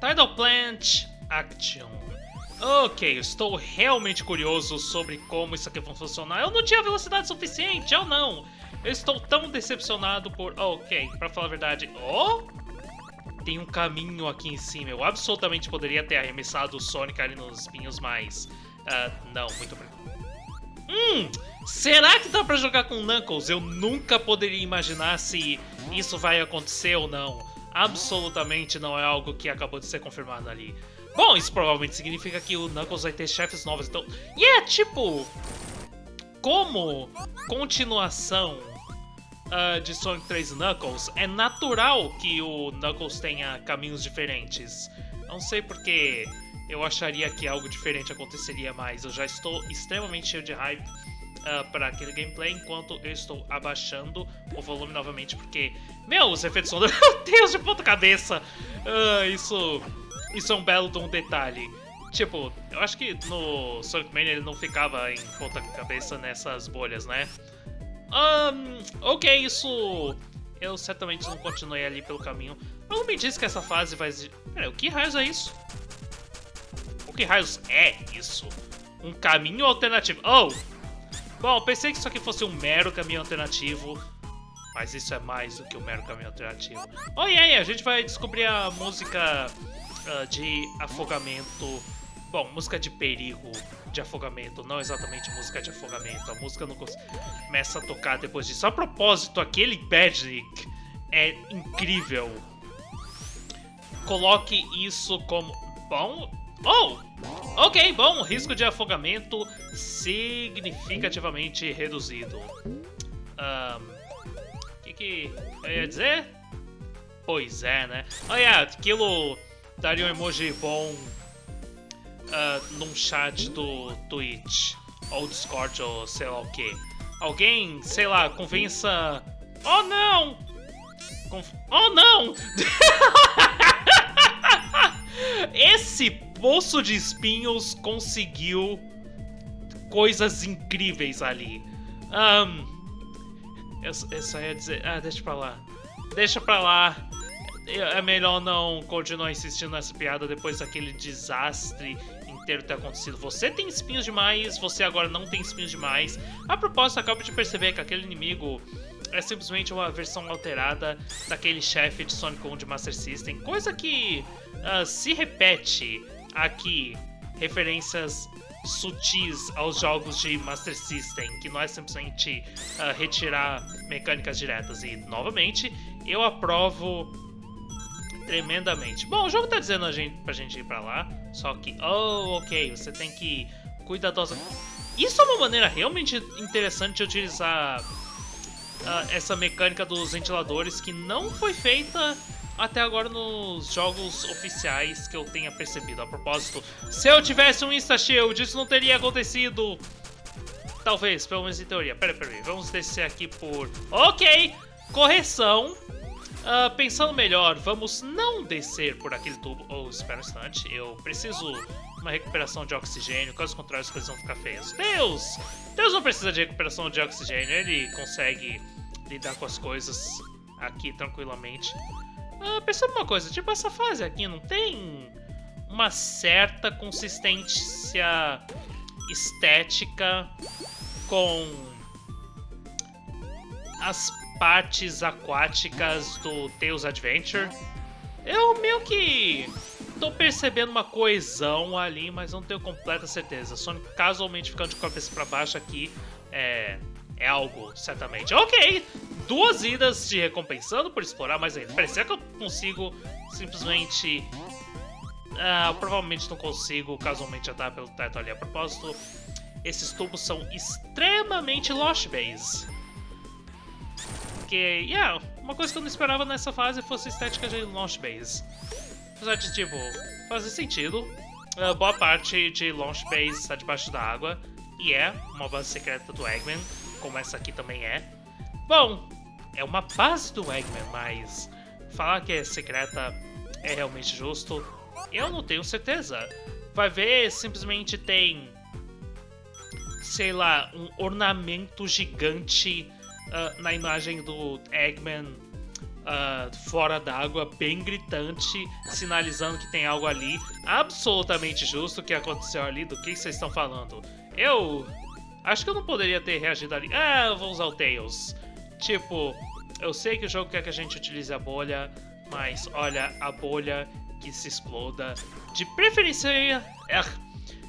Tidal Plant Action. Ok, estou realmente curioso sobre como isso aqui vai funcionar. Eu não tinha velocidade suficiente, eu não. Eu estou tão decepcionado por... Ok, pra falar a verdade... Oh! Tem um caminho aqui em cima. Eu absolutamente poderia ter arremessado o Sonic ali nos espinhos, mas... Uh, não, muito obrigado. Hum, será que dá pra jogar com Knuckles? Eu nunca poderia imaginar se isso vai acontecer ou não. Absolutamente não é algo que acabou de ser confirmado ali. Bom, isso provavelmente significa que o Knuckles vai ter chefes novos, então... E é tipo... Como continuação uh, de Sonic 3 Knuckles, é natural que o Knuckles tenha caminhos diferentes. Não sei porque eu acharia que algo diferente aconteceria mais. Eu já estou extremamente cheio de hype uh, para aquele gameplay, enquanto eu estou abaixando o volume novamente, porque, meu, os efeitos são... Meu Deus, de ponta cabeça! Uh, isso, isso é um belo de um detalhe. Tipo, eu acho que no Sonic Mania ele não ficava em ponta cabeça nessas bolhas, né? Um, ok, isso... Eu certamente não continuei ali pelo caminho. Não me diz que essa fase vai... Peraí, o que raios é isso? que raios é isso? Um caminho alternativo. Oh! Bom, pensei que isso aqui fosse um mero caminho alternativo. Mas isso é mais do que um mero caminho alternativo. Oh, e aí, a gente vai descobrir a música uh, de afogamento. Bom, música de perigo de afogamento, não exatamente música de afogamento. A música não começa a tocar depois disso. A propósito, aquele Badnik é incrível. Coloque isso como... Bom, Oh! Ok, bom, risco de afogamento significativamente reduzido. O um, que que eu ia dizer? Pois é, né? Olha, aquilo daria um emoji bom uh, num chat do Twitch, ou Discord, ou sei lá o que. Alguém, sei lá, convença... Oh, não! Conf... Oh, não! Esse Poço de Espinhos conseguiu coisas incríveis ali. Um, eu, eu só ia dizer... Ah, deixa pra lá. Deixa pra lá. É melhor não continuar insistindo nessa piada depois daquele desastre inteiro ter acontecido. Você tem espinhos demais, você agora não tem espinhos demais. A propósito, acabo de perceber que aquele inimigo é simplesmente uma versão alterada daquele chefe de Sonic 1 de Master System, coisa que uh, se repete aqui referências sutis aos jogos de Master System, que não é simplesmente uh, retirar mecânicas diretas. E, novamente, eu aprovo tremendamente. Bom, o jogo tá dizendo a gente, pra gente ir pra lá, só que... Oh, ok, você tem que cuidadosa... Isso é uma maneira realmente interessante de utilizar uh, essa mecânica dos ventiladores que não foi feita até agora nos jogos oficiais que eu tenha percebido. A propósito, se eu tivesse um Insta-Shield, isso não teria acontecido. Talvez, pelo menos em teoria. Pera, pera vamos descer aqui por... Ok, correção. Uh, pensando melhor, vamos não descer por aquele tubo. Oh, espera um instante, eu preciso uma recuperação de oxigênio, caso contrário as coisas vão ficar feias. Deus! Deus não precisa de recuperação de oxigênio, ele consegue lidar com as coisas aqui tranquilamente. Ah, percebe uma coisa, tipo, essa fase aqui não tem uma certa consistência estética com as partes aquáticas do Tales Adventure. Eu meio que tô percebendo uma coesão ali, mas não tenho completa certeza. Sonic casualmente ficando de cabeça para baixo aqui é, é algo, certamente. Ok, duas idas de recompensando por explorar mais ainda. Parecia que eu consigo simplesmente... Ah, provavelmente não consigo casualmente andar pelo teto ali. A propósito, esses tubos são extremamente Lost Base. Que, yeah, uma coisa que eu não esperava nessa fase fosse a estética de Launch Base. Apesar de, tipo, fazer sentido. Uh, boa parte de Launch Base está debaixo da água. E é uma base secreta do Eggman, como essa aqui também é. Bom, é uma base do Eggman, mas falar que é secreta é realmente justo, eu não tenho certeza. Vai ver, simplesmente tem, sei lá, um ornamento gigante uh, na imagem do Eggman uh, fora d'água, bem gritante, sinalizando que tem algo ali. Absolutamente justo o que aconteceu ali, do que vocês estão falando. Eu acho que eu não poderia ter reagido ali. Ah, eu vou usar o Tails. Tipo, eu sei que o jogo quer que a gente utilize a bolha, mas olha, a bolha que se exploda. De preferência... É,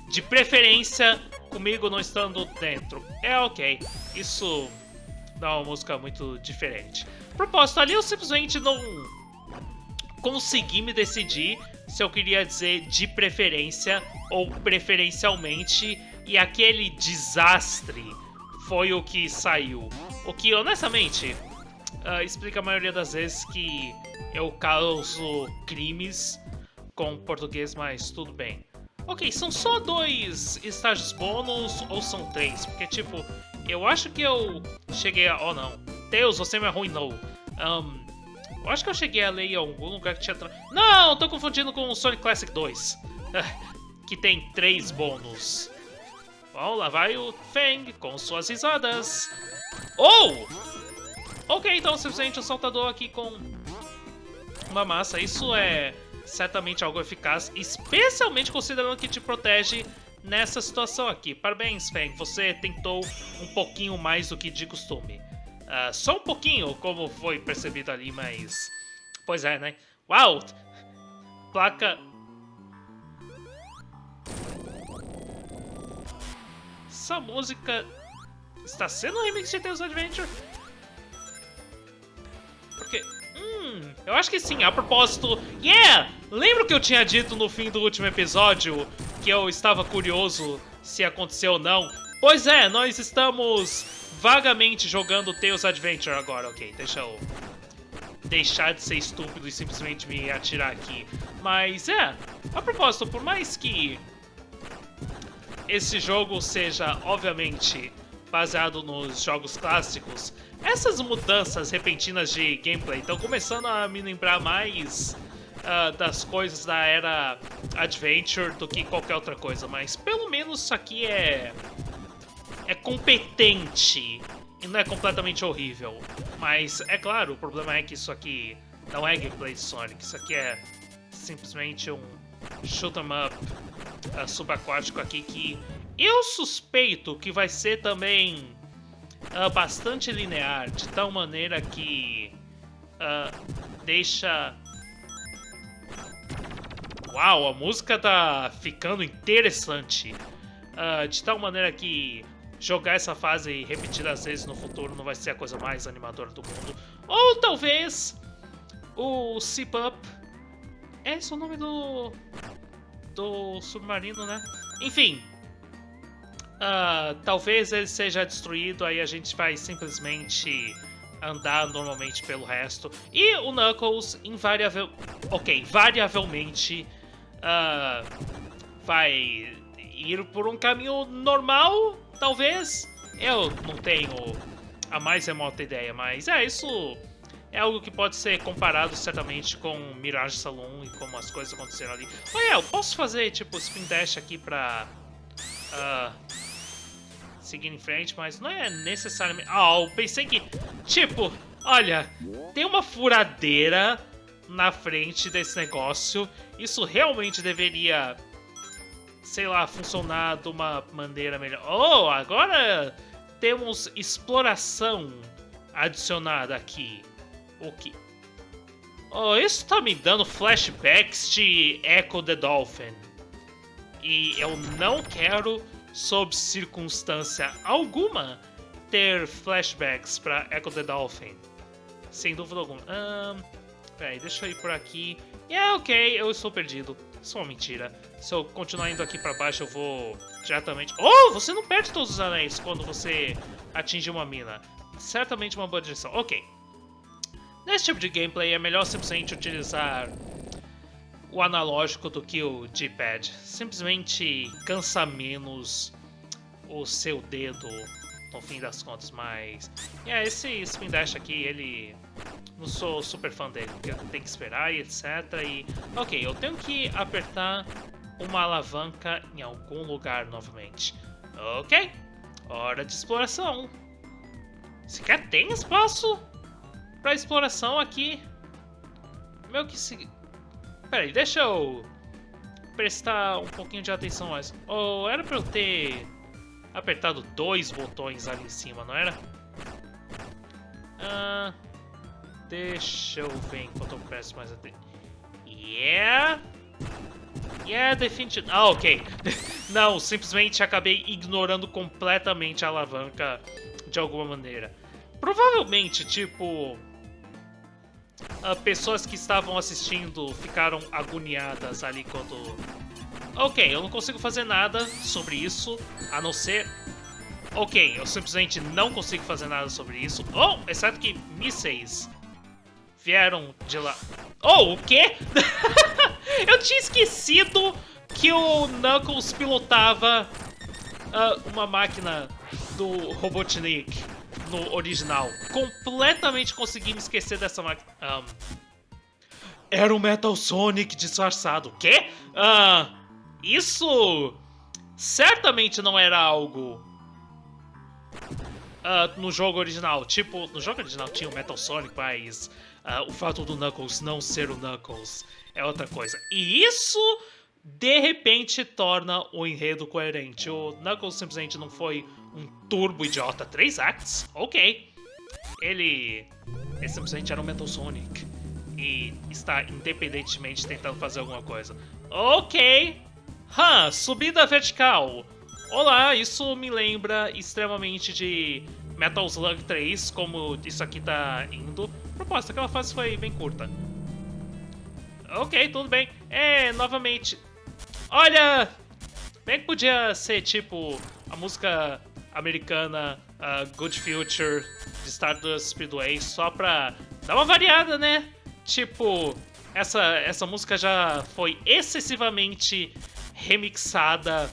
de preferência comigo não estando dentro. É ok, isso dá uma música muito diferente. Propósito, ali eu simplesmente não consegui me decidir se eu queria dizer de preferência ou preferencialmente, e aquele desastre foi o que saiu. O que, honestamente, uh, explica a maioria das vezes que eu causo crimes com português, mas tudo bem. Ok, são só dois estágios bônus ou são três? Porque, tipo, eu acho que eu cheguei a... Oh, não. Deus, você me arruinou. Um, eu acho que eu cheguei a ler em algum lugar que tinha... Não, tô confundindo com o Sonic Classic 2. que tem três bônus. Bom, lá vai o Feng com suas risadas. Oh! Ok, então simplesmente o saltador aqui com uma massa. Isso é certamente algo eficaz, especialmente considerando que te protege nessa situação aqui. Parabéns, Feng, você tentou um pouquinho mais do que de costume. Uh, só um pouquinho, como foi percebido ali, mas... Pois é, né? Uau! Placa... Essa música está sendo um remix de Tales Adventure? Porque Hum, eu acho que sim. A propósito, yeah! Lembra que eu tinha dito no fim do último episódio que eu estava curioso se aconteceu ou não? Pois é, nós estamos vagamente jogando Tales Adventure agora. Ok, deixa eu deixar de ser estúpido e simplesmente me atirar aqui. Mas é, a propósito, por mais que esse jogo seja, obviamente, baseado nos jogos clássicos, essas mudanças repentinas de gameplay estão começando a me lembrar mais uh, das coisas da era Adventure do que qualquer outra coisa, mas pelo menos isso aqui é é competente e não é completamente horrível. Mas é claro, o problema é que isso aqui não é gameplay de Sonic, isso aqui é simplesmente um shoot 'em up uh, subaquático aqui que eu suspeito que vai ser também uh, bastante linear, de tal maneira que uh, deixa... Uau, a música tá ficando interessante. Uh, de tal maneira que jogar essa fase repetidas vezes no futuro não vai ser a coisa mais animadora do mundo. Ou talvez o Sip Up. É esse o nome do. do submarino, né? Enfim, Uh, talvez ele seja destruído, aí a gente vai simplesmente andar normalmente pelo resto. E o Knuckles, invariável... Ok, variavelmente uh, vai ir por um caminho normal, talvez. Eu não tenho a mais remota ideia, mas é, isso é algo que pode ser comparado certamente com Mirage Saloon e como as coisas aconteceram ali. Olha, eu posso fazer tipo spin dash aqui pra... Uh, seguir em frente, mas não é necessariamente... Ah, eu pensei que... Tipo, olha, tem uma furadeira na frente desse negócio. Isso realmente deveria, sei lá, funcionar de uma maneira melhor. Oh, agora temos exploração adicionada aqui. O que... Oh, isso tá me dando flashbacks de Echo the Dolphin. E eu não quero sob circunstância alguma, ter flashbacks para Echo the Dolphin. Sem dúvida alguma. Um, peraí, deixa eu ir por aqui. E yeah, é ok, eu estou perdido. Isso é uma mentira. Se eu continuar indo aqui para baixo, eu vou diretamente... Oh, você não perde todos os anéis quando você atinge uma mina. Certamente uma boa direção. Ok. Nesse tipo de gameplay, é melhor simplesmente utilizar o analógico do que o D-pad. Simplesmente cansa menos o seu dedo no fim das contas, mas... É, esse Spin Dash aqui, ele... Não sou super fã dele, porque tem que esperar e etc. E... Ok, eu tenho que apertar uma alavanca em algum lugar novamente. Ok, hora de exploração. Sequer tem espaço para exploração aqui. Meio que se... Peraí, deixa eu prestar um pouquinho de atenção mais. Oh, era pra eu ter apertado dois botões ali em cima, não era? Ah, deixa eu ver enquanto eu presto mais atenção. Yeah! Yeah, definitivamente... Ah, ok. não, simplesmente acabei ignorando completamente a alavanca de alguma maneira. Provavelmente, tipo... Uh, pessoas que estavam assistindo ficaram agoniadas ali quando... Ok, eu não consigo fazer nada sobre isso, a não ser... Ok, eu simplesmente não consigo fazer nada sobre isso. Oh, exceto que mísseis vieram de lá. Oh, o quê? eu tinha esquecido que o Knuckles pilotava uh, uma máquina do Robotnik no original. Completamente consegui me esquecer dessa máquina. Um, era o Metal Sonic disfarçado. Quê? Uh, isso certamente não era algo uh, no jogo original. Tipo, no jogo original tinha o Metal Sonic, mas uh, o fato do Knuckles não ser o Knuckles é outra coisa. E isso de repente torna o enredo coerente. O Knuckles simplesmente não foi um turbo idiota. Três acts? Ok. Ele, ele simplesmente era um Metal Sonic. E está independentemente tentando fazer alguma coisa. Ok. Hã, subida vertical. Olá, isso me lembra extremamente de Metal Slug 3, como isso aqui tá indo. Proposta, aquela fase foi bem curta. Ok, tudo bem. É, novamente, Olha! Bem que podia ser tipo a música americana uh, Good Future de Stardust Speedway só pra dar uma variada, né? Tipo, essa, essa música já foi excessivamente remixada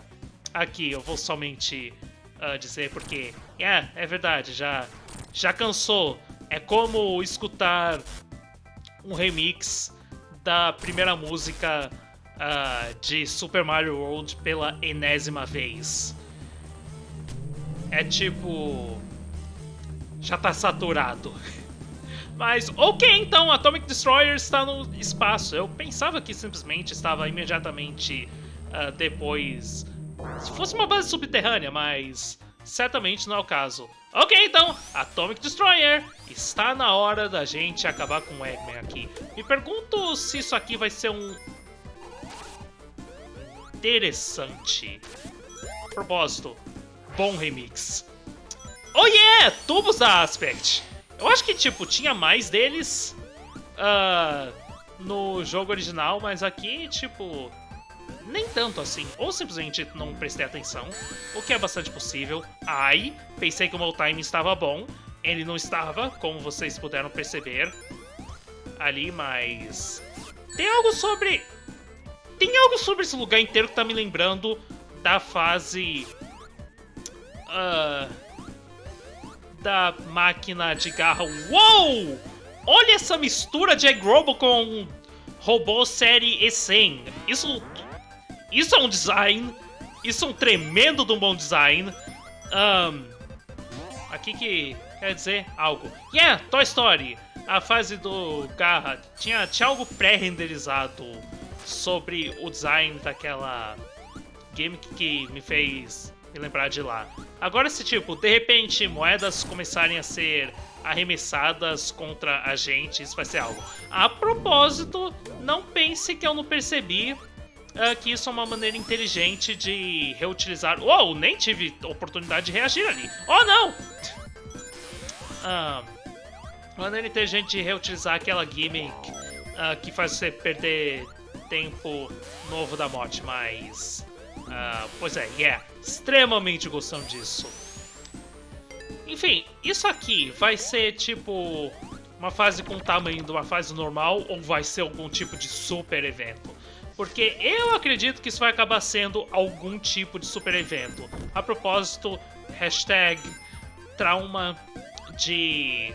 aqui. Eu vou somente uh, dizer porque, é, é verdade, já, já cansou. É como escutar um remix da primeira música uh, de Super Mario World pela enésima vez. É tipo. Já tá saturado. Mas, ok, então, Atomic Destroyer está no espaço. Eu pensava que simplesmente estava imediatamente uh, depois. Se fosse uma base subterrânea, mas certamente não é o caso. Ok, então, Atomic Destroyer, está na hora da gente acabar com o Eggman aqui. Me pergunto se isso aqui vai ser um interessante. Propósito, bom remix. Oh yeah! Tubos da Aspect! Eu acho que, tipo, tinha mais deles uh, no jogo original, mas aqui, tipo, nem tanto assim. Ou simplesmente não prestei atenção, o que é bastante possível. Ai, pensei que o meu time estava bom. Ele não estava, como vocês puderam perceber ali, mas... Tem algo sobre tem algo sobre esse lugar inteiro que tá me lembrando da fase... Uh, da máquina de garra. Uou! Olha essa mistura de Egg com robô série E100. Isso, isso é um design. Isso é um tremendo de um bom design. Um, aqui que quer dizer algo. Yeah, Toy Story. A fase do Garra tinha, tinha algo pré-renderizado sobre o design daquela gimmick que me fez me lembrar de lá. Agora, se tipo, de repente moedas começarem a ser arremessadas contra a gente, isso vai ser algo. A propósito, não pense que eu não percebi uh, que isso é uma maneira inteligente de reutilizar. Oh, nem tive oportunidade de reagir ali. Oh, não! Uh, maneira inteligente de reutilizar aquela gimmick uh, que faz você perder tempo novo da morte, mas... Uh, pois é, yeah, extremamente gostando disso. Enfim, isso aqui vai ser tipo uma fase com o tamanho de uma fase normal ou vai ser algum tipo de super evento? Porque eu acredito que isso vai acabar sendo algum tipo de super evento. A propósito, hashtag trauma de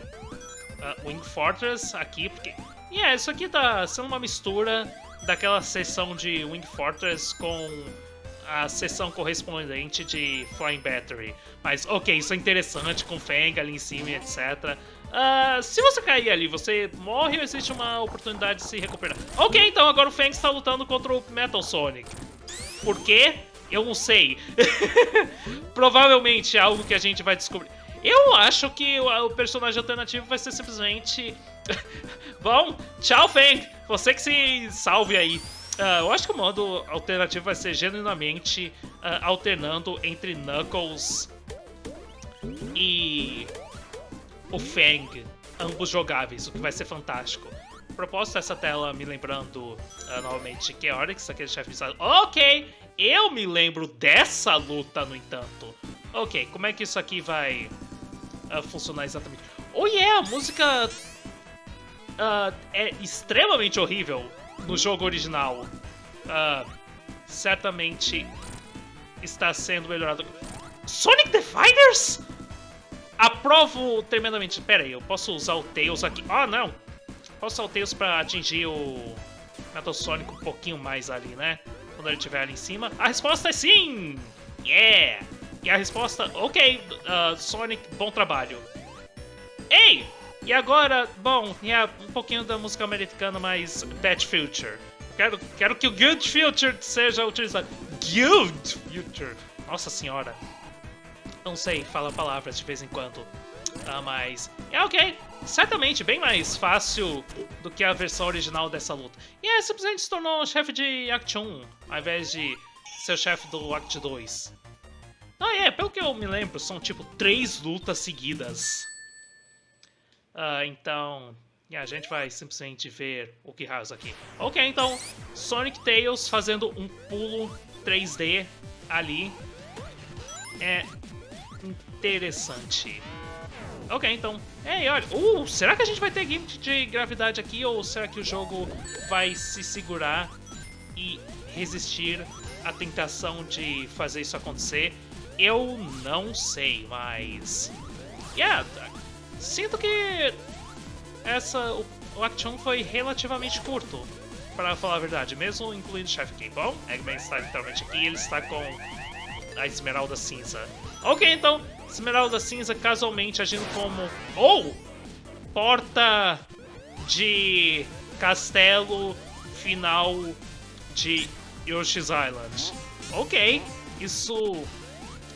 uh, Wing Fortress aqui, porque... Yeah, isso aqui tá sendo uma mistura daquela sessão de Wing Fortress com a sessão correspondente de Flying Battery. Mas ok, isso é interessante com Fang ali em cima, etc. Uh, se você cair ali, você morre ou existe uma oportunidade de se recuperar? Ok, então agora o Fang está lutando contra o Metal Sonic. Por quê? Eu não sei. Provavelmente é algo que a gente vai descobrir. Eu acho que o, o personagem alternativo vai ser simplesmente... Bom, tchau, Fang! Você que se salve aí. Uh, eu acho que o modo alternativo vai ser genuinamente uh, alternando entre Knuckles e o Fang, ambos jogáveis, o que vai ser fantástico. Proposta essa tela me lembrando uh, novamente que Oryx, aquele chefe bizarro. Ok, eu me lembro dessa luta, no entanto. Ok, como é que isso aqui vai funcionar exatamente? Oh yeah, a música é extremamente horrível no jogo original. Uh, certamente está sendo melhorado. Sonic Fighters? Aprovo tremendamente. Pera aí, eu posso usar o Tails aqui. Ah, não. Posso usar o Tails pra atingir o Metal Sonic um pouquinho mais ali, né? Quando ele estiver ali em cima. A resposta é sim! Yeah! E a resposta, ok, uh, Sonic, bom trabalho. Ei! E agora, bom, yeah, um pouquinho da música americana, mas Bad Future. Quero, quero que o Good Future seja utilizado. Good Future! Nossa senhora. Não sei, fala palavras de vez em quando. Ah, mas é ok. Certamente bem mais fácil do que a versão original dessa luta. E é, simplesmente se tornou chefe de Act 1, ao invés de ser chefe do Act 2. Ah, é, pelo que eu me lembro, são tipo três lutas seguidas. Uh, então, a gente vai simplesmente ver o que raios aqui. Ok, então, Sonic Tails fazendo um pulo 3D ali. É interessante. Ok, então. Ei, olha. Uh, será que a gente vai ter gift de gravidade aqui? Ou será que o jogo vai se segurar e resistir à tentação de fazer isso acontecer? Eu não sei, mas. Yeah, sinto que essa, o, o Action foi relativamente curto, para falar a verdade, mesmo incluindo o chefe aqui. Bom, Eggman está literalmente aqui ele está com a Esmeralda Cinza. Ok, então, Esmeralda Cinza casualmente agindo como... Ou! Porta de castelo final de Yoshi's Island. Ok, isso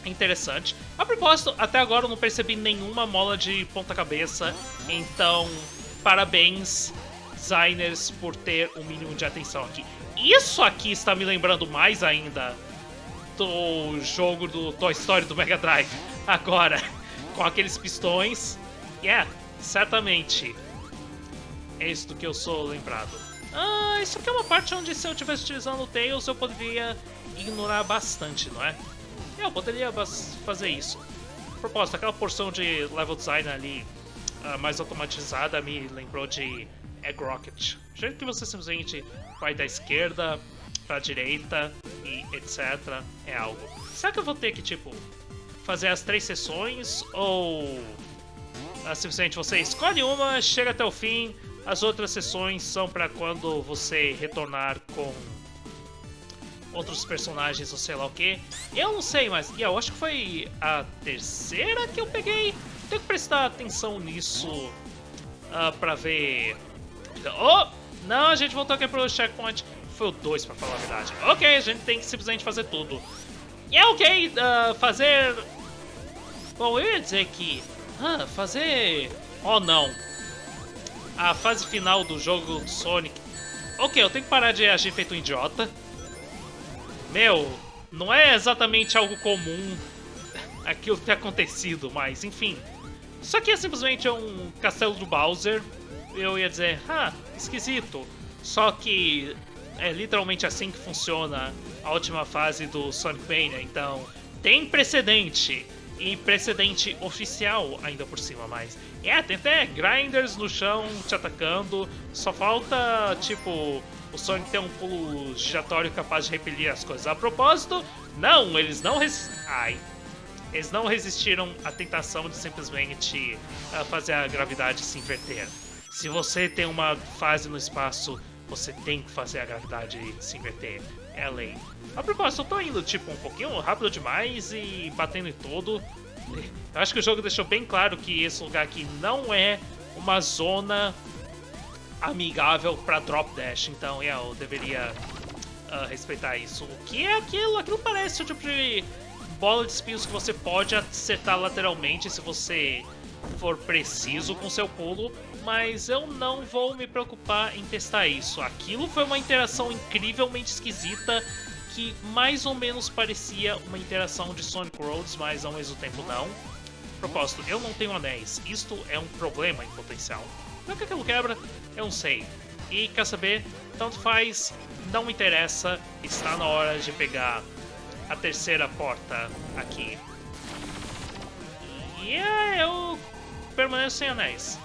é interessante. A propósito, até agora eu não percebi nenhuma mola de ponta-cabeça, então parabéns, designers, por ter o um mínimo de atenção aqui. Isso aqui está me lembrando mais ainda do jogo do Toy Story do Mega Drive. Agora, com aqueles pistões. Yeah, certamente. É isso do que eu sou lembrado. Ah, isso aqui é uma parte onde se eu estivesse utilizando o Tails eu poderia ignorar bastante, não é? Eu poderia fazer isso. Propósito, aquela porção de level design ali uh, mais automatizada me lembrou de Egg Rocket. O jeito que você simplesmente vai da esquerda pra direita e etc. é algo. Será que eu vou ter que, tipo, fazer as três sessões ou uh, simplesmente você escolhe uma, chega até o fim, as outras sessões são para quando você retornar com outros personagens ou sei lá o que. Eu não sei, mas eu acho que foi a terceira que eu peguei. Tenho que prestar atenção nisso uh, pra ver... Oh! Não, a gente voltou aqui pro checkpoint. Foi o 2, pra falar a verdade. Ok, a gente tem que simplesmente fazer tudo. E é ok uh, fazer... Bom, eu ia dizer que... Ah, fazer... Oh, não. A fase final do jogo do Sonic... Ok, eu tenho que parar de agir feito um idiota. Meu, não é exatamente algo comum aquilo ter acontecido, mas enfim. Isso aqui é simplesmente um castelo do Bowser. Eu ia dizer, ah, esquisito. Só que é literalmente assim que funciona a última fase do Sonic Mania, então tem precedente. E precedente oficial ainda por cima, mas... É, tem até grinders no chão te atacando, só falta, tipo, o Sonic tem um pulo giratório capaz de repelir as coisas. A propósito, não, eles não res... Ai. Eles não resistiram à tentação de simplesmente uh, fazer a gravidade se inverter. Se você tem uma fase no espaço, você tem que fazer a gravidade se inverter. É a lei. A propósito, eu tô indo tipo um pouquinho rápido demais e batendo em tudo. Eu acho que o jogo deixou bem claro que esse lugar aqui não é uma zona amigável para drop dash, então eu deveria uh, respeitar isso. O que é aquilo? Aquilo parece o tipo de bola de espinhos que você pode acertar lateralmente se você for preciso com seu pulo, mas eu não vou me preocupar em testar isso. Aquilo foi uma interação incrivelmente esquisita que mais ou menos parecia uma interação de Sonic Roads, mas ao mesmo tempo não. Propósito, eu não tenho anéis. Isto é um problema em potencial. Não que aquilo quebra, eu não sei. E quer saber? Tanto faz, não interessa, está na hora de pegar a terceira porta aqui. E é, eu permaneço sem anéis.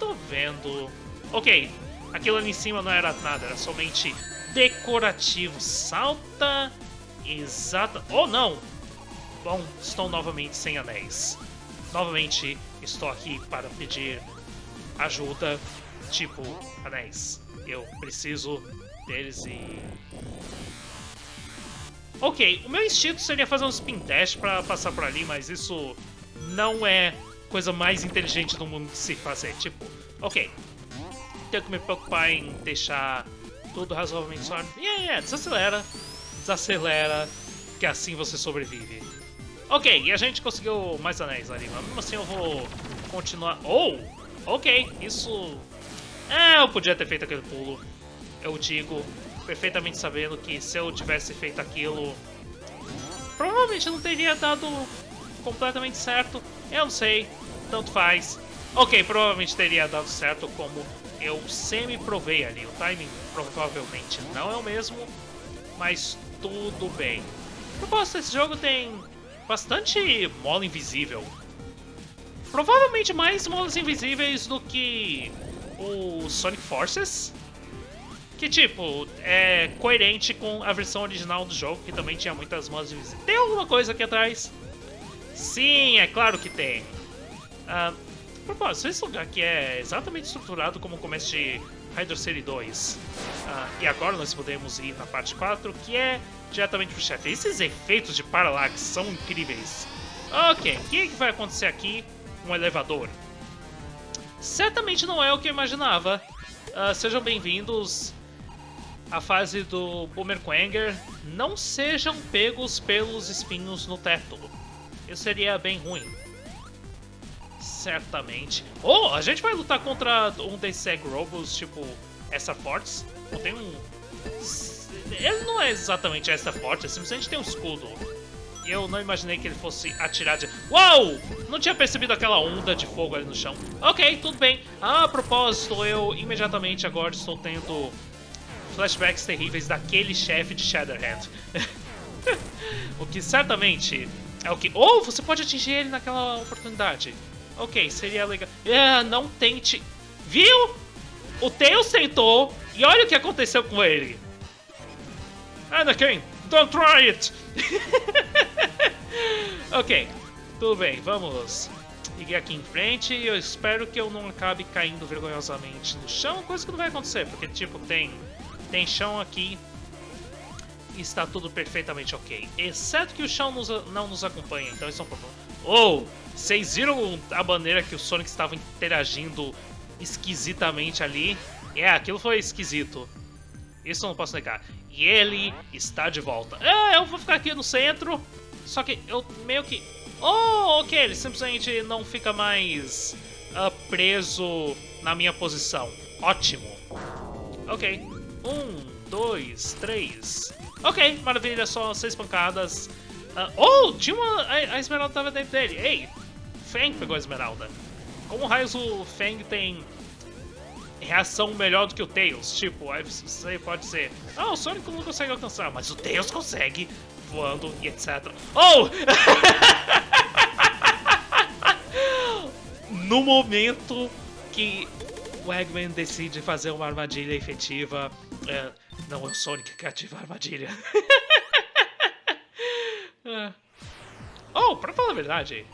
Tô vendo. Ok, aquilo ali em cima não era nada, era somente decorativo. Salta. Exata. Oh não! Bom, estou novamente sem anéis. Novamente estou aqui para pedir ajuda. Tipo, anéis. Eu preciso deles e. Ok, o meu instinto seria fazer um spin dash para passar por ali, mas isso não é coisa mais inteligente do mundo de se fazer. Tipo, ok, tenho que me preocupar em deixar tudo razoavelmente. E yeah, yeah, desacelera, desacelera, que assim você sobrevive. Ok, e a gente conseguiu mais anéis ali, mas mesmo assim eu vou continuar... Oh! Ok, isso... É, eu podia ter feito aquele pulo. Eu digo, perfeitamente sabendo que se eu tivesse feito aquilo... Provavelmente não teria dado completamente certo. Eu não sei, tanto faz. Ok, provavelmente teria dado certo como eu semi-provei ali. O timing provavelmente não é o mesmo, mas tudo bem. Proposta desse jogo tem bastante mola invisível. Provavelmente mais molas invisíveis do que o Sonic Forces. Que, tipo, é coerente com a versão original do jogo, que também tinha muitas molas invisíveis. Tem alguma coisa aqui atrás? Sim, é claro que tem. Uh, propósito, esse lugar aqui é exatamente estruturado como o começo de Hydro City 2. Uh, e agora nós podemos ir na parte 4, que é diretamente pro chefe. Esses efeitos de Parallax são incríveis. Ok, o que, que vai acontecer aqui? Um elevador. Certamente não é o que eu imaginava. Uh, sejam bem-vindos à fase do Boomer Quanger. Não sejam pegos pelos espinhos no teto. Isso seria bem ruim certamente. Oh, a gente vai lutar contra um desses Egg Robos, tipo essa Force. Tem um... Ele não é exatamente essa Force, é simplesmente tem um escudo. E eu não imaginei que ele fosse atirar de... Uau! Não tinha percebido aquela onda de fogo ali no chão. Ok, tudo bem. Ah, a propósito, eu imediatamente agora estou tendo flashbacks terríveis daquele chefe de Shatterhand. o que certamente é o que... Ou oh, você pode atingir ele naquela oportunidade. Ok, seria legal. É, não tente. Viu? O Tails tentou e olha o que aconteceu com ele. Anakin, don't try it! ok, tudo bem, vamos seguir aqui em frente e eu espero que eu não acabe caindo vergonhosamente no chão, coisa que não vai acontecer, porque tipo, tem, tem chão aqui e está tudo perfeitamente ok. Exceto que o chão nos, não nos acompanha, então isso é um problema. Oh, vocês viram a maneira que o Sonic estava interagindo esquisitamente ali? É, aquilo foi esquisito. Isso eu não posso negar. E ele está de volta. É, eu vou ficar aqui no centro. Só que eu meio que... Oh, ok, ele simplesmente não fica mais uh, preso na minha posição. Ótimo. Ok. Um, dois, três. Ok, maravilha, só seis pancadas. Uh, oh, tinha uma... A, a Esmeralda estava dentro dele. Ei, Fang pegou a Esmeralda. Como raios o Fang tem reação melhor do que o Tails? Tipo, você pode dizer, ah, o Sonic não consegue alcançar, mas o Tails consegue, voando e etc. Oh! no momento que o Eggman decide fazer uma armadilha efetiva, é, não é o Sonic que ativa a armadilha. é. Oh, pra falar a verdade,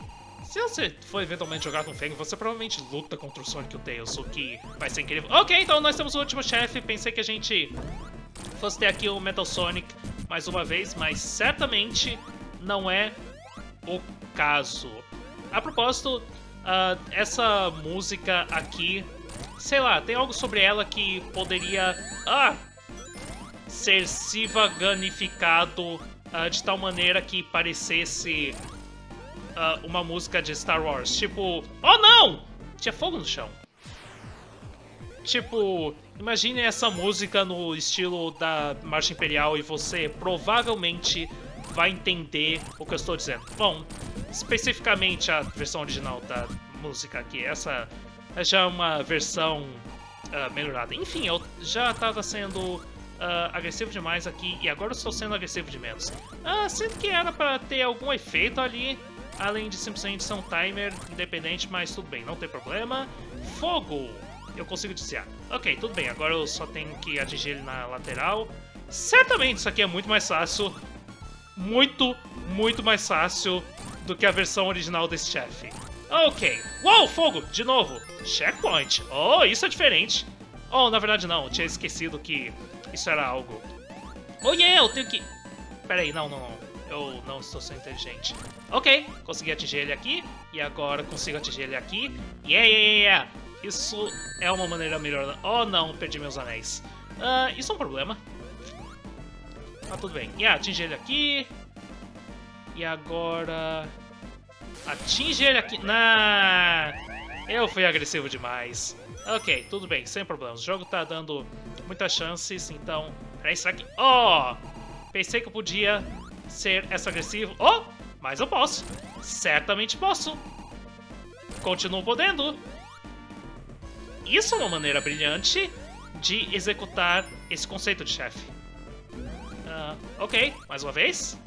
se você for eventualmente jogar com Fang, você provavelmente luta contra o Sonic e o Tails, o que vai ser incrível. Ok, então nós temos o último chefe. Pensei que a gente fosse ter aqui o Metal Sonic mais uma vez, mas certamente não é o caso. a propósito, uh, essa música aqui, sei lá, tem algo sobre ela que poderia ah, ser sivaganificado uh, de tal maneira que parecesse uh, uma música de Star Wars. Tipo, oh não! Tinha fogo no chão. Tipo, imagine essa música no estilo da Marcha Imperial e você provavelmente vai entender o que eu estou dizendo. Bom, especificamente a versão original da música aqui, essa é já uma versão uh, melhorada. Enfim, eu já estava sendo uh, agressivo demais aqui e agora eu estou sendo agressivo de menos. Uh, sinto que era para ter algum efeito ali, além de simplesmente ser um timer independente, mas tudo bem, não tem problema. Fogo! Eu consigo desviar. Ok, tudo bem, agora eu só tenho que atingir ele na lateral. Certamente isso aqui é muito mais fácil. Muito, muito mais fácil do que a versão original desse chefe. Ok. Uou, fogo! De novo. Checkpoint. Oh, isso é diferente. Oh, na verdade não. Eu tinha esquecido que isso era algo. Oh, yeah, eu tenho que... Pera aí, não, não, não. Eu não estou sendo inteligente. Ok, consegui atingir ele aqui. E agora consigo atingir ele aqui. Yeah, yeah, yeah. Isso é uma maneira melhor. Oh, não, perdi meus anéis. Uh, isso é um problema. Ah, tudo bem. Yeah, atingir ele aqui. E agora... Atinge ele aqui. Nah, eu fui agressivo demais. Ok, tudo bem, sem problemas. O jogo tá dando muitas chances, então... Peraí, será que... Oh! Pensei que eu podia ser essa agressivo. Oh! Mas eu posso. Certamente posso. Continuo podendo. Isso é uma maneira brilhante de executar esse conceito de chefe. Uh, ok, mais uma vez.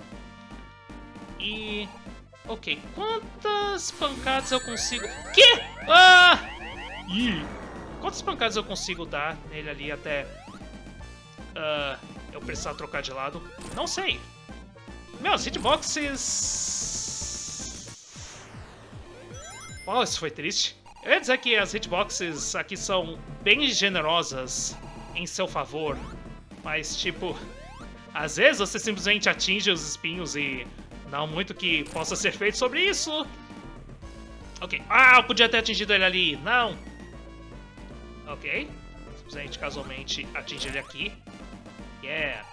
E Ok, quantas pancadas eu consigo... Que? Ah! Ih! Quantas pancadas eu consigo dar nele ali até... Uh, eu precisar trocar de lado? Não sei. Meus hitboxes... Uau, isso foi triste. Eu ia dizer que as hitboxes aqui são bem generosas em seu favor. Mas, tipo... Às vezes você simplesmente atinge os espinhos e não muito que possa ser feito sobre isso. Ok. Ah, eu podia ter atingido ele ali. Não. Ok. Simplesmente, casualmente, atinge ele aqui. Yeah.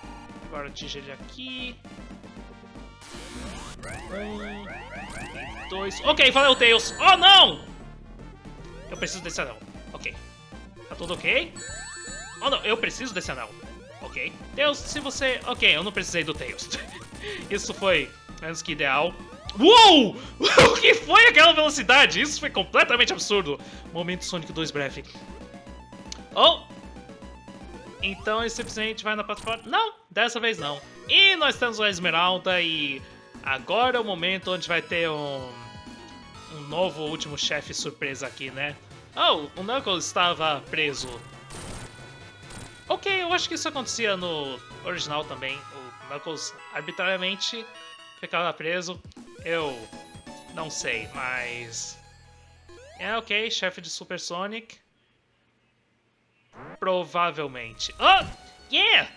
Agora atinge ele aqui. Um, dois. Ok, valeu, Tails. Oh, não! Eu preciso desse anel. Ok. Tá tudo ok? Oh, não, eu preciso desse anel. Ok. Tails, se você... Ok, eu não precisei do Tails. Isso foi menos que ideal. Uou! o que foi aquela velocidade? Isso foi completamente absurdo. Momento Sonic 2 breve. Oh! Então ele simplesmente vai na plataforma... Não, dessa vez não. E nós temos a Esmeralda e... Agora é o momento onde vai ter um... Um novo último chefe surpresa aqui, né? Oh, o Knuckles estava preso. Ok, eu acho que isso acontecia no original também. O Knuckles arbitrariamente ficava preso. Eu não sei, mas... É ok, chefe de Super Sonic. Provavelmente. Oh! Yeah!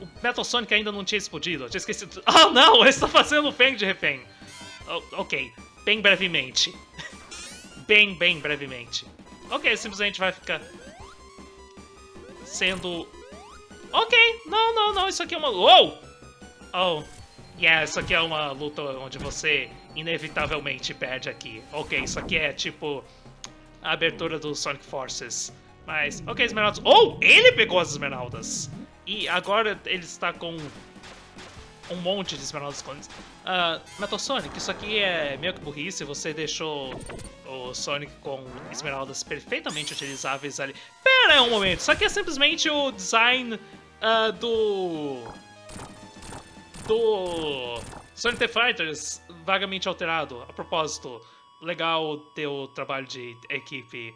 O Metal Sonic ainda não tinha explodido, eu tinha esquecido. Oh não, ele está fazendo o Fang de refém. Oh, ok, bem brevemente. bem, bem brevemente. Ok, simplesmente vai ficar sendo... Ok, não, não, não, isso aqui é uma... Oh! Oh, Yeah, isso aqui é uma luta onde você inevitavelmente perde aqui. Ok, isso aqui é tipo a abertura do Sonic Forces. Mas, ok, Esmeraldas. Oh, ele pegou as Esmeraldas! E agora ele está com um monte de Esmeraldas escondidas. Uh, Metal Sonic, isso aqui é meio que burrice. Você deixou o Sonic com Esmeraldas perfeitamente utilizáveis ali. Pera um momento, isso aqui é simplesmente o design uh, do do Sonic the Fighters vagamente alterado. A propósito, legal ter o trabalho de equipe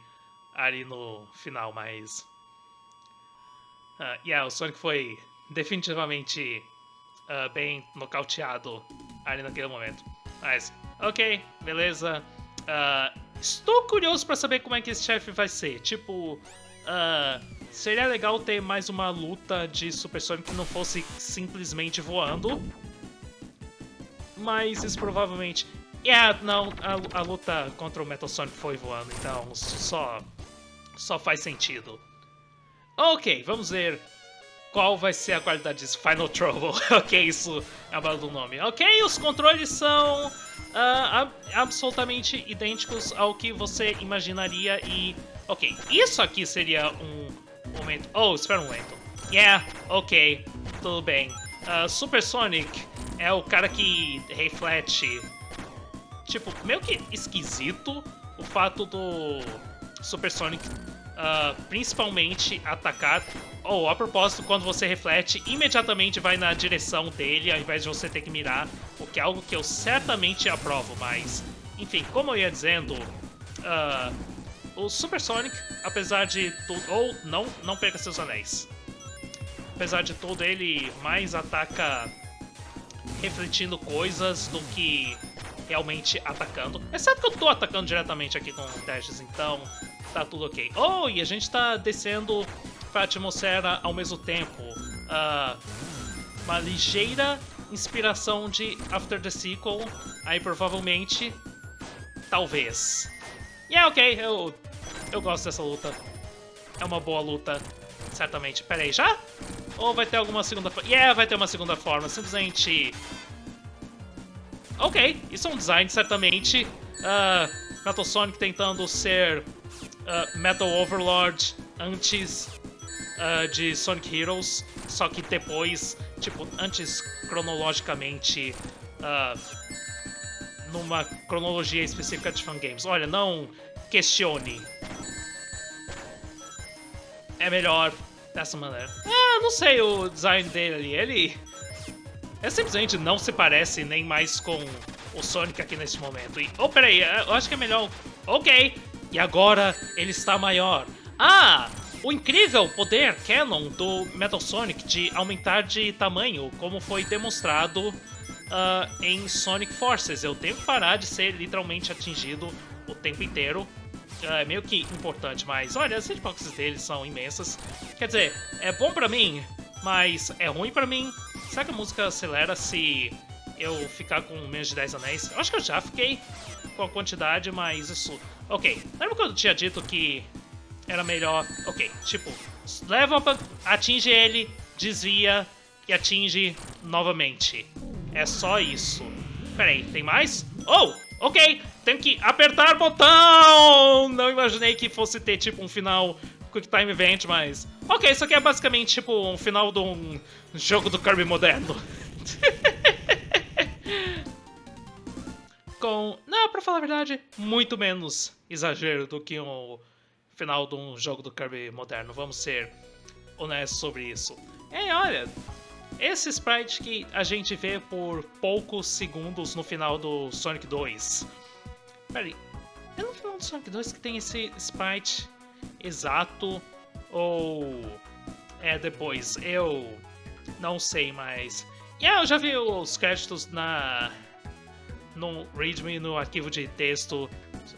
ali no final, mas... Uh, yeah, o Sonic foi definitivamente uh, bem nocauteado ali naquele momento. Mas, ok, beleza. Uh, estou curioso para saber como é que esse chefe vai ser. Tipo, uh, Seria legal ter mais uma luta de Super Sonic que não fosse simplesmente voando. Mas isso provavelmente... Yeah, não, a, a luta contra o Metal Sonic foi voando, então só, só faz sentido. Ok, vamos ver qual vai ser a qualidade disso. Final Trouble. ok, isso é a bala do nome. Ok, os controles são uh, absolutamente idênticos ao que você imaginaria e... Ok, isso aqui seria um momento... Oh, espera um momento. Yeah, ok, tudo bem. Uh, Super Sonic é o cara que reflete tipo, meio que esquisito o fato do Super Sonic uh, principalmente atacar. Ou, oh, a propósito, quando você reflete, imediatamente vai na direção dele, ao invés de você ter que mirar, o que é algo que eu certamente aprovo, mas... Enfim, como eu ia dizendo, uh, o Super Sonic, apesar de tudo... Ou, não, não perca seus anéis. Apesar de tudo, ele mais ataca refletindo coisas do que realmente atacando. Exceto que eu tô atacando diretamente aqui com testes, então tá tudo ok. Oh, e a gente tá descendo pra atmosfera ao mesmo tempo. Uh, uma ligeira inspiração de After the Sequel, aí provavelmente, talvez. E yeah, é ok, eu, eu gosto dessa luta. É uma boa luta, certamente. Pera aí, já? Ou vai ter alguma segunda forma? Yeah, vai ter uma segunda forma. Simplesmente Ok, isso é um design, certamente. Uh, Metal Sonic tentando ser uh, Metal Overlord antes uh, de Sonic Heroes, só que depois, tipo, antes cronologicamente, uh, numa cronologia específica de fangames. Olha, não questione. É melhor dessa maneira. Ah, não sei o design dele ali. Ele é simplesmente não se parece nem mais com o Sonic aqui nesse momento. E, oh, peraí, eu acho que é melhor... Ok, e agora ele está maior. Ah, o incrível poder canon do Metal Sonic de aumentar de tamanho, como foi demonstrado uh, em Sonic Forces. Eu tenho que parar de ser literalmente atingido o tempo inteiro. Uh, é meio que importante, mas olha, as hitboxes deles são imensas. Quer dizer, é bom pra mim, mas é ruim pra mim. Será que a música acelera se eu ficar com menos de 10 anéis? Eu acho que eu já fiquei com a quantidade, mas isso... Ok, lembra quando eu tinha dito que era melhor... Ok, tipo, leva, atinge ele, desvia e atinge novamente. É só isso. Pera aí, tem mais? Oh, ok, tenho que apertar o botão! Não imaginei que fosse ter, tipo, um final Quick Time Event, mas... Ok, isso aqui é basicamente tipo um final de um jogo do Kirby moderno. Com... Não, pra falar a verdade, muito menos exagero do que um final de um jogo do Kirby moderno. Vamos ser honestos sobre isso. E olha, esse sprite que a gente vê por poucos segundos no final do Sonic 2. Peraí, é no final do Sonic 2 que tem esse sprite exato ou é depois? Eu não sei, mas... Yeah, eu já vi os créditos na no README, no arquivo de texto.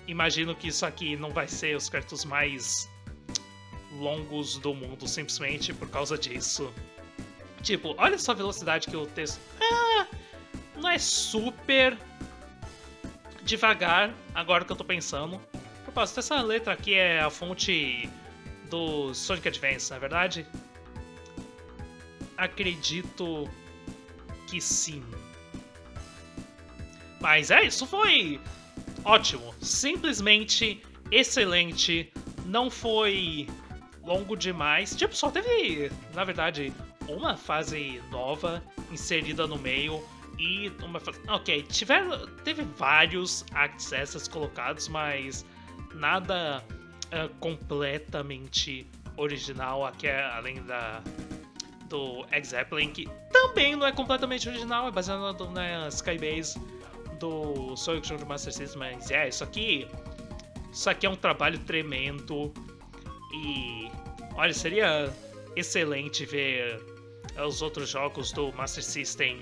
Imagino que isso aqui não vai ser os créditos mais longos do mundo, simplesmente por causa disso. Tipo, olha só a velocidade que o texto... Ah, não é super devagar, agora que eu tô pensando propósito, essa letra aqui é a fonte do Sonic Advance, não é verdade? Acredito que sim. Mas é, isso foi ótimo. Simplesmente excelente. Não foi longo demais. Tipo, só teve, na verdade, uma fase nova inserida no meio e uma fase... Ok, tiveram, teve vários accesses colocados, mas nada uh, completamente original, aqui é, além da do X-Zeppelin, que também não é completamente original, é baseado na Skybase do Sonic Junior Master System, mas é, isso aqui isso aqui é um trabalho tremendo. E olha, seria excelente ver os outros jogos do Master System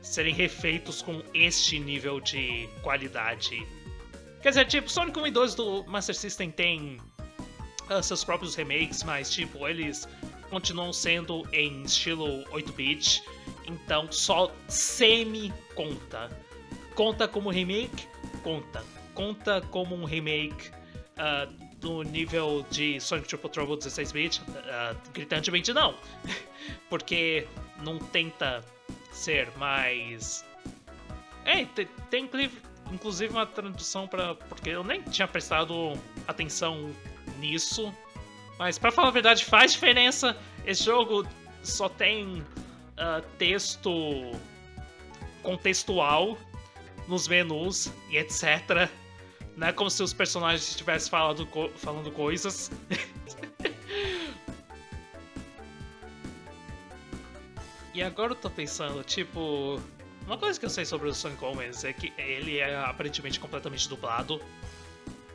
serem refeitos com este nível de qualidade Quer dizer, tipo, Sonic 1 e 2 do Master System tem uh, seus próprios remakes, mas, tipo, eles continuam sendo em estilo 8-bit, então só semi-conta. conta como remake? Conta. Conta como um remake uh, do nível de Sonic Triple Trouble 16-bit? Uh, gritantemente não. Porque não tenta ser mais. É, tem, tem inclusive uma tradução para. Porque eu nem tinha prestado atenção nisso. Mas para falar a verdade, faz diferença. Esse jogo só tem uh, texto contextual nos menus e etc. Não é como se os personagens estivessem falando, co falando coisas. e agora eu tô pensando, tipo. Uma coisa que eu sei sobre o Sonic Omens é que ele é aparentemente completamente dublado.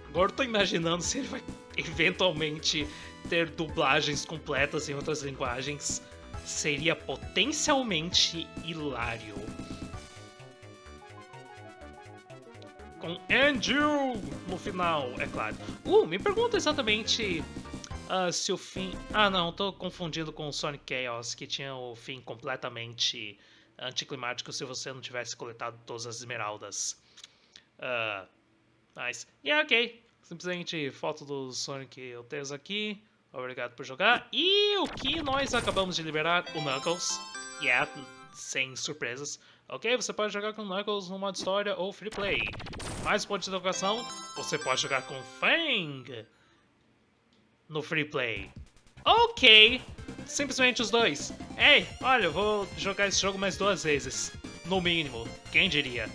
Agora eu tô imaginando se ele vai eventualmente ter dublagens completas em outras linguagens. Seria potencialmente hilário. com Andrew no final, é claro. Uh, me pergunta exatamente uh, se o fim... Ah, não, tô confundindo com o Sonic Chaos, que tinha o fim completamente anticlimático se você não tivesse coletado todas as esmeraldas. Uh, nice. E yeah, ok. Simplesmente foto do Sonic eu tenho aqui. Obrigado por jogar. E o que nós acabamos de liberar? O Knuckles. Yeah, sem surpresas. Ok, você pode jogar com Knuckles no modo história ou free play. Mais pontos de educação, você pode jogar com Fang no free play. Ok, simplesmente os dois. Ei, olha, eu vou jogar esse jogo mais duas vezes, no mínimo, quem diria.